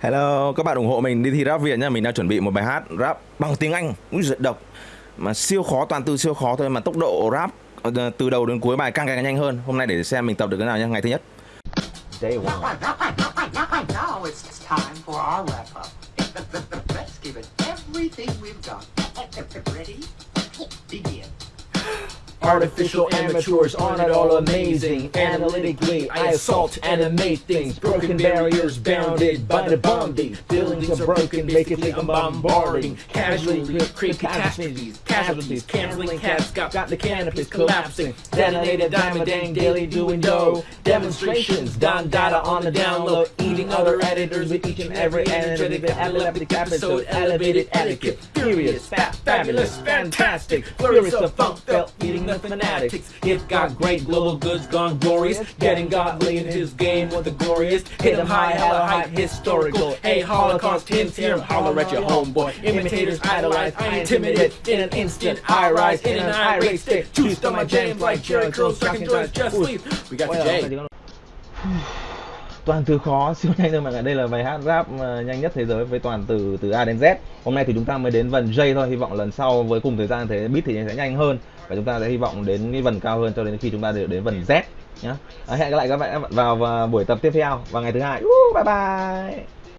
Hello, các bạn ủng hộ mình đi thi rap Việt nha Mình đang chuẩn bị một bài hát rap bằng tiếng Anh, Úi giật độc mà siêu khó toàn từ siêu khó thôi mà tốc độ rap ờ, từ đầu đến cuối bài càng càng nhanh hơn. Hôm nay để xem mình tập được cái nào nha, Ngày thứ nhất. Day one. Now it's time for our wrap up. Let's give it everything we've got. Ready? Begin. Artificial amateurs aren't at all amazing. Analytically, I assault, animate things. Broken barriers bounded by the bombing. Buildings are broken, think I'm bombarding. Casually, create catastrophes, casualties. Canceling cats, got, got the canopies collapsing. Detonated diamond dang daily doing dough. Demonstrations, Don Dada on the download. Eating other editors with each and every energetic epileptic episode. Elevated etiquette, furious, fat, fabulous, fantastic. Furious of funk felt, eating the fanatics. It got great, global goods gone glorious. Getting godly in his game with the glorious. Hit him high, hella high, historical. Hey, Holocaust hints here, holler at your homeboy. Imitators idolize, I intimidate. In an instant, I rise in an irate state. Juiced on my jams like Jerry Curls, second joints, just sleep. We got the J. toàn từ khó siêu nhanh thôi mọi người đây là bài hát rap ờ, nhanh nhất thế giới với toàn từ từ A đến Z. Hôm nay thì chúng ta mới đến vần J thôi hy vọng lần sau với cùng thời gian thế beat thì sẽ nhanh hơn. Và chúng ta sẽ hy vọng đến cái vần cao hơn cho đến khi chúng ta được đến vần Z nhá. À, hẹn gặp lại các bạn vào vào buổi tập tiếp theo vào ngày thứ hai. Uh, bye bye!